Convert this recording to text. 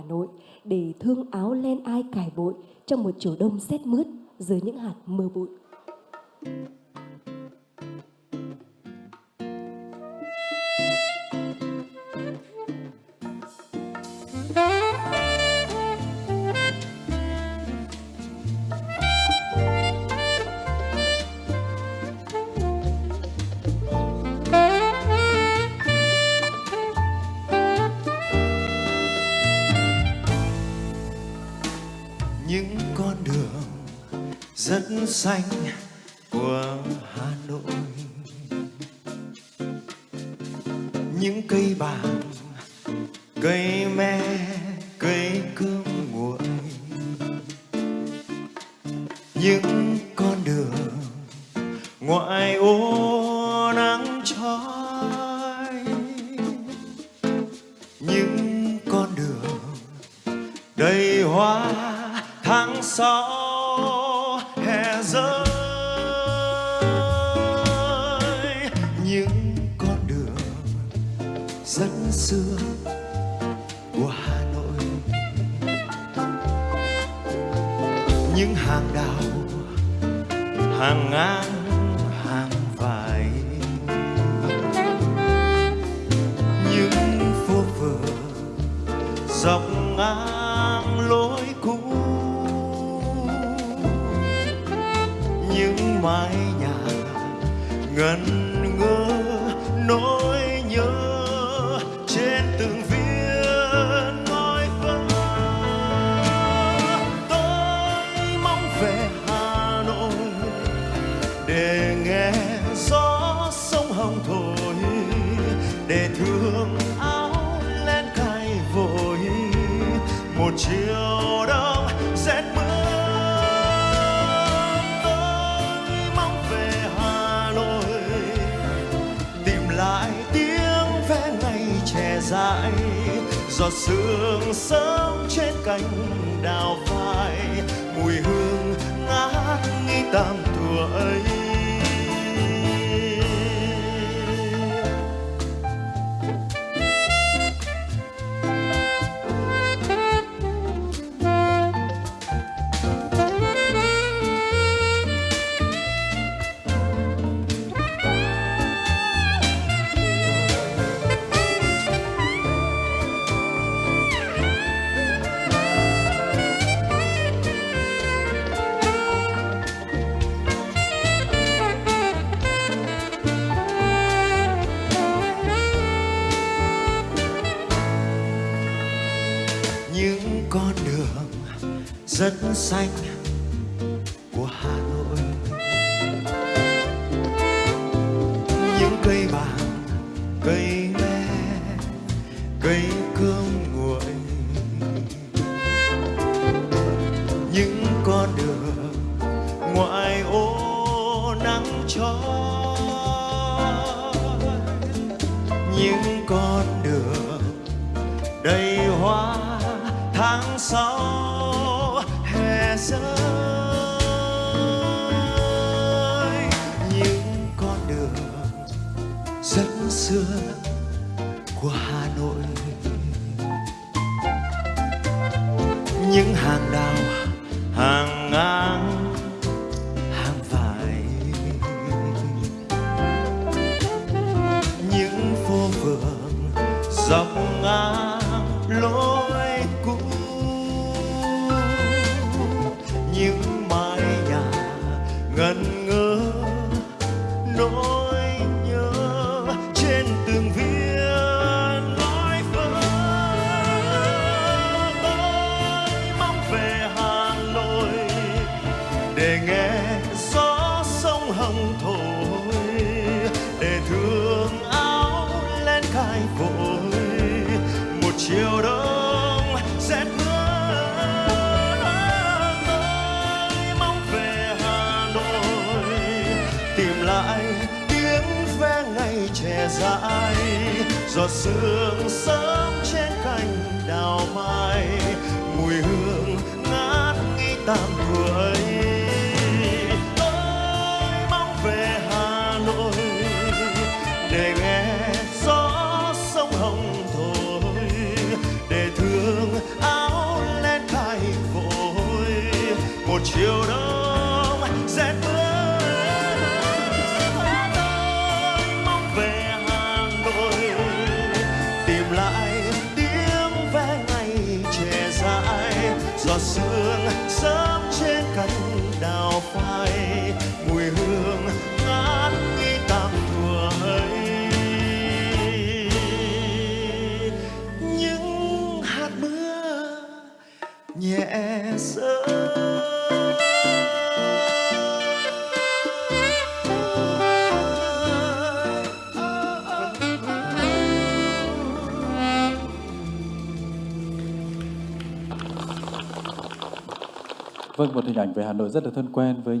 Hà Nội để thương áo len ai cài bội trong một chiều đông rét mướt dưới những hạt mưa bụi. Những con đường rất xanh của Hà Nội. Những cây bàng cây me, cây cơm nguội. Những con đường ngoại ô nắng trói rất xưa của Hà Nội. Những hàng đào, hàng ngang, hàng vải. Những phố phường dọc ngang lối cũ. Những mái nhà ngần một chiều đông rét mưa, tôi mong về Hà Nội. Tìm lại tiếng ve ngày trẻ dại giọt sương sớm trên cành đào phai mùi hương ngát nghi tam thùa ấy. Rất xanh của Hà Nội. Những cây bàng, cây me, cây cơm nguội. Những con đường ngoại ô nắng trói những con đường đầy hoa tháng sáu rơi. Những con đường rất xưa của Hà Nội. Những hàng đào lại, tiếng ve ngày trẻ dại, giọt sương sớm trên cành đào mai, mùi hương ngát nghi tam tuổi sớm trên cánh đào phai, mùi hương ngát nghi tạm ấy. những hạt mưa nhẹ sớm. Vâng, một hình ảnh về Hà Nội rất là thân quen với